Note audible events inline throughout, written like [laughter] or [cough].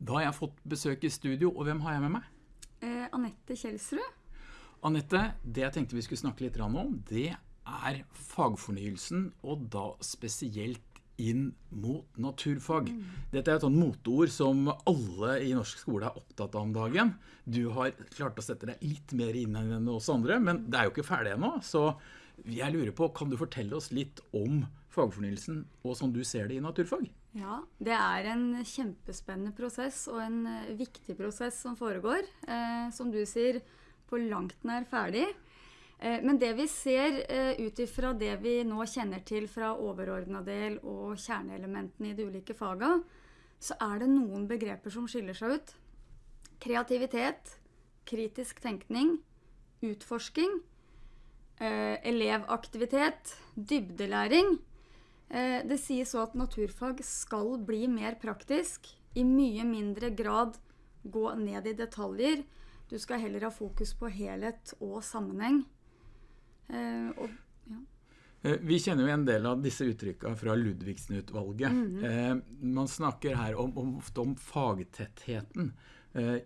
Da har jeg fått besøk i studio, og hvem har jeg med meg? Eh, Anette Kjelsrud. Anette, det jeg tenkte vi skulle snakke litt om, det er fagfornyelsen, og da spesielt inn mot naturfag. Mm. Dette er et sånt moteord som alle i norsk skole er opptatt av om dagen. Du har klart å sette deg litt mer inn enn oss andre, men det er jo ikke ferdig ennå. Så jeg lurer på, kan du fortelle oss litt om fagfornyelsen og sånn du ser det i naturfag? Ja, det er en kjempespennende prosess og en eh, viktig prosess som foregår. Eh, som du sier, på langt nær ferdig. Eh, men det vi ser eh, ut ifra det vi nå kjenner til fra overordna del og kjerneelementene i de ulike faga, så er det noen begreper som skiller seg ut. Kreativitet, kritisk tenkning, utforsking, eh, elevaktivitet, dybdelæring det sies så at naturfag skal bli mer praktisk. I mye mindre grad gå ned i detaljer. Du skal heller ha fokus på helhet og sammenheng. Eh, og, ja. Eh, vi kjenner jo en del av disse uttrykka fra Ludvigsen-utvalget. Mm -hmm. Man snakker her om, om, ofte om fagtettheten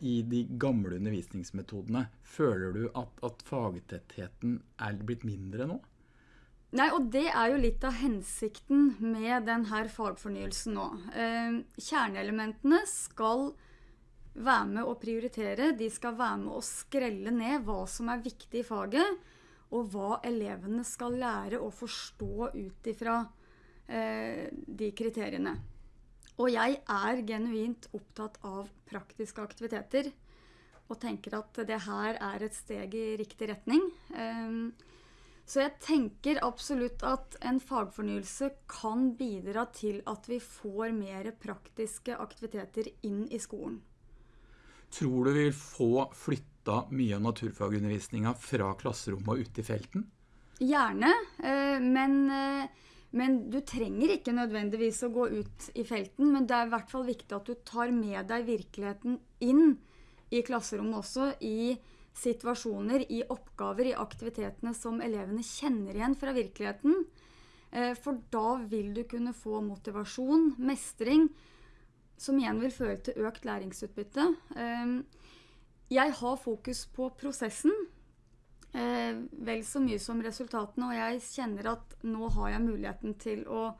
i de gamle undervisningsmetodene. Føler du at, at fagtettheten er blitt mindre nå? Nei, og det er jo litt av hensikten med denne fagfornyelsen nå. Eh, kjerneelementene skal være med å prioritere. De skal være med å skrelle ned hva som er viktig i faget, og hva elevene skal lære å forstå ut ifra eh, de kriteriene. Og jeg er genuint opptatt av praktiske aktiviteter og tenker at det her er et steg i riktig retning. Eh, så jeg tenker absolutt at en fagfornyelse kan bidra til at vi får mer praktiske aktiviteter inn i skolen. Tror du vi vil få flytta mye av naturfagundervisninga fra klasserommet og ut i felten? Gjerne, eh, men, eh, men, du trenger ikke nødvendigvis å gå ut i felten. Men det er i hvert fall viktig at du tar med deg virkeligheten inn i klasserommet også. i situasjoner, i oppgaver, i aktivitetene som elevene kjenner igjen fra virkeligheten. Eh, for da vil du kunne få motivasjon, mestring, som igjen vil føre til økt læringsutbytte. Eh, jeg har fokus på prosessen eh, vel så mye som resultatene, og jeg kjenner at nå har jeg muligheten til å,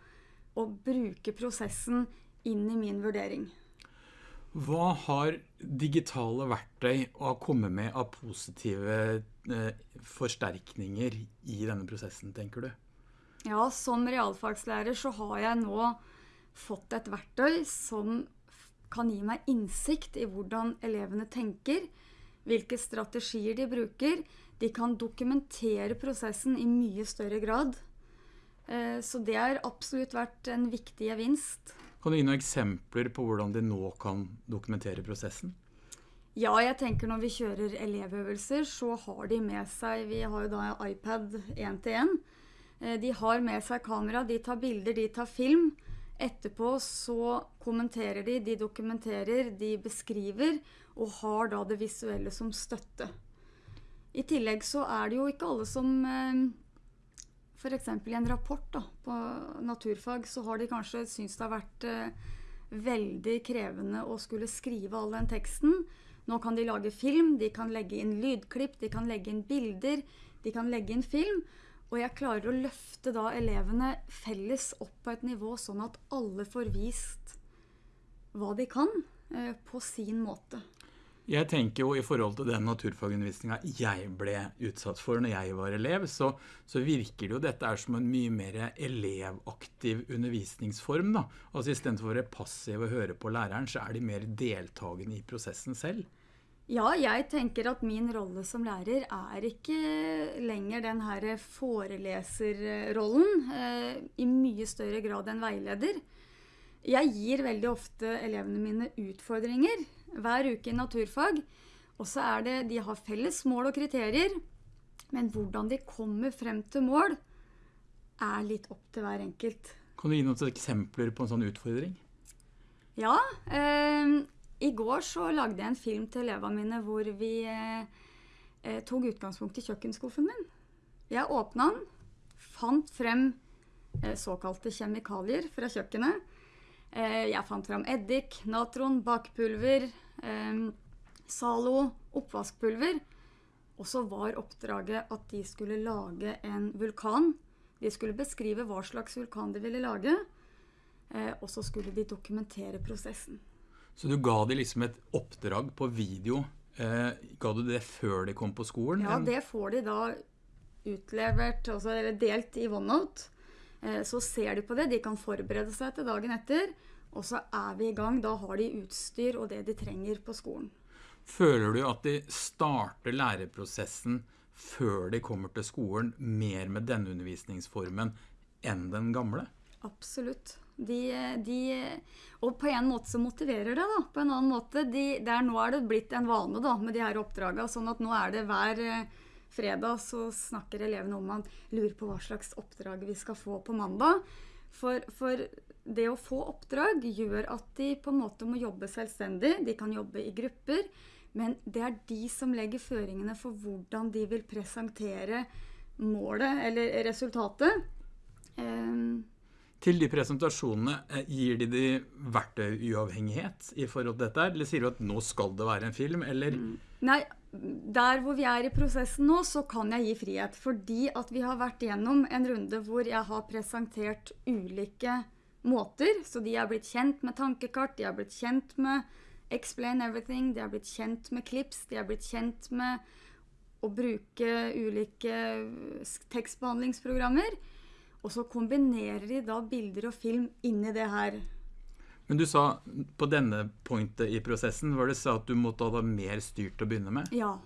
å bruke prosessen inn i min vurdering. Hva har digitale verktøy å komme med av positive eh, forsterkninger i denne prosessen, tenker du? Ja, som realfagslærer så har jeg nå fått et verktøy som kan gi meg innsikt i hvordan elevene tenker, hvilke strategier de bruker. De kan dokumentere prosessen i mye større grad. Eh, så det har absolutt vært en viktig gevinst. Kan du gi noen eksempler på hvordan de nå kan dokumentere prosessen? Ja, jeg tenker når vi kjører elevøvelser, så har de med seg Vi har jo da iPad 1 til 1. Eh, de har med seg kamera, de tar bilder, de tar film. Etterpå så kommenterer de, de dokumenterer, de beskriver, og har da det visuelle som støtte. I tillegg så er det jo ikke alle som eh, F.eks. i en rapport da, på naturfag så har de kanskje syntes det har vært eh, veldig krevende å skulle skrive all den teksten. Nå kan de lage film, de kan legge inn lydklipp, de kan legge inn bilder, de kan legge inn film. Og jeg klarer å løfte da elevene felles opp på et nivå sånn at alle får vist hva de kan, eh, på sin måte. Jeg tenker jo i forhold til den naturfagundervisninga jeg ble utsatt for når jeg var elev, så, så, virker det jo dette er som en mye mer elevaktiv undervisningsform. da. Altså Istedenfor å være passiv og høre på læreren, så er de mer deltakende i prosessen selv. Ja, jeg tenker at min rolle som lærer er ikke lenger den her foreleserrollen. Eh, I mye større grad enn veileder. Jeg gir veldig ofte elevene mine utfordringer hver uke i naturfag. Og så er det De har felles mål og kriterier, men hvordan de kommer frem til mål, er litt opp til hver enkelt. Kan du gi noen eksempler på en sånn utfordring? Ja. Eh, I går så lagde jeg en film til elevene mine hvor vi eh, eh tok utgangspunkt i kjøkkenskuffen min. Jeg åpna den, fant frem eh, såkalte kjemikalier fra kjøkkenet Eh, jeg fant fram eddik, natron, bakpulver, eh, Zalo, oppvaskpulver. Og så var oppdraget at de skulle lage en vulkan. De skulle beskrive hva slags vulkan de ville lage. Eh, og så skulle de dokumentere prosessen. Så du ga dem liksom et oppdrag på video. Eh, ga du det før de kom på skolen? Ja, det får de da utlevert, altså eller delt i OneNote. Eh, så ser de på det. De kan forberede seg til dagen etter. Og så er vi i gang. Da har de utstyr og det de trenger på skolen. Føler du at de starter læreprosessen før de kommer til skolen, mer med denne undervisningsformen enn den gamle? Absolutt. De, de, og på en måte så motiverer det, da. På en annen måte. De, der, nå er det blitt en vane da, med de her oppdragene. Sånn at nå er det hver eh, fredag så snakker elevene om man lurer på hva slags oppdrag vi skal få på mandag. For, for det å få oppdrag gjør at de på en måte må jobbe selvstendig. De kan jobbe i grupper. Men det er de som legger føringene for hvordan de vil presentere målet eller resultatet. Um, til de presentasjonene, eh, gir de de verktøyuavhengighet i forhold til dette? Eller sier du at nå skal det være en film, eller? Nei, der hvor vi er i prosessen nå, så kan jeg gi frihet. Fordi at vi har vært gjennom en runde hvor jeg har presentert ulike måter. Så de har blitt kjent med tankekart, de har blitt kjent med Explain Everything. De har blitt kjent med Clips. De har blitt kjent med å bruke ulike tekstbehandlingsprogrammer. Og så kombinerer de da bilder og film inni det her. Men du sa på denne pointet i prosessen var det så at du måtte ha mer styrt å begynne med? Ja.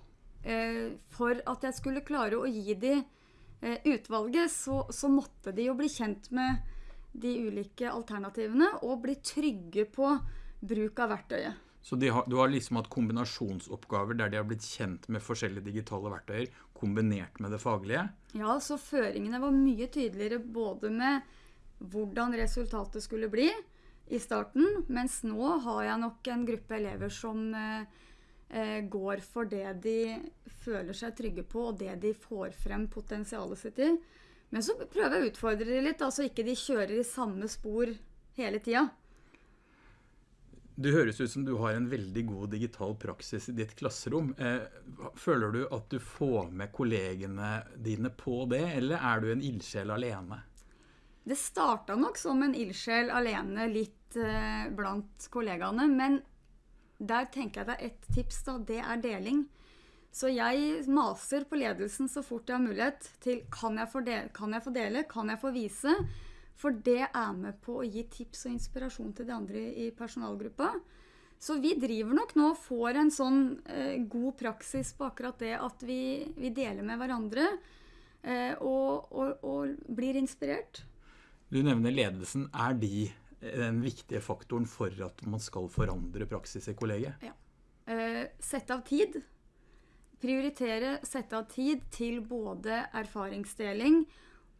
Eh, for at jeg skulle klare å gi de eh, utvalget, så, så måtte de jo bli kjent med de ulike alternativene og bli trygge på bruk av verktøyet. Så har, du har liksom hatt kombinasjonsoppgaver der de har blitt kjent med forskjellige digitale verktøyer, kombinert med det faglige? Ja, så føringene var mye tydeligere både med hvordan resultatet skulle bli i starten, mens nå har jeg nok en gruppe elever som eh, eh, går for det de føler seg trygge på, og det de får frem potensialet sitt i. Men så prøver jeg å utfordre dem litt, altså ikke de kjører i samme spor hele tida. Det høres ut som du har en veldig god digital praksis i ditt klasserom. Eh, føler du at du får med kollegene dine på det, eller er du en ildsjel alene? Det starta nok som en ildsjel alene litt eh, blant kollegaene. Men der tenker jeg det er ett tips, da. Det er deling. Så jeg maser på ledelsen så fort jeg har mulighet til kan jeg få dele, kan jeg få, dele, kan jeg få vise? For det er med på å gi tips og inspirasjon til de andre i personalgruppa. Så vi driver nok nå og får en sånn eh, god praksis på akkurat det at vi, vi deler med hverandre eh, og, og, og, blir inspirert. Du nevner ledelsen. Er de den viktige faktoren for at man skal forandre praksis i kollegiet? Ja. Eh, sette av tid. Prioritere, sette av tid til både erfaringsdeling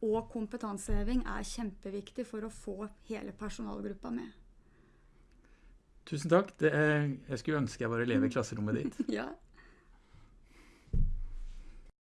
og kompetanseheving er kjempeviktig for å få hele personalgruppa med. Tusen takk. Er, jeg skulle ønske jeg var elev i [laughs] klasserommet ditt. ja.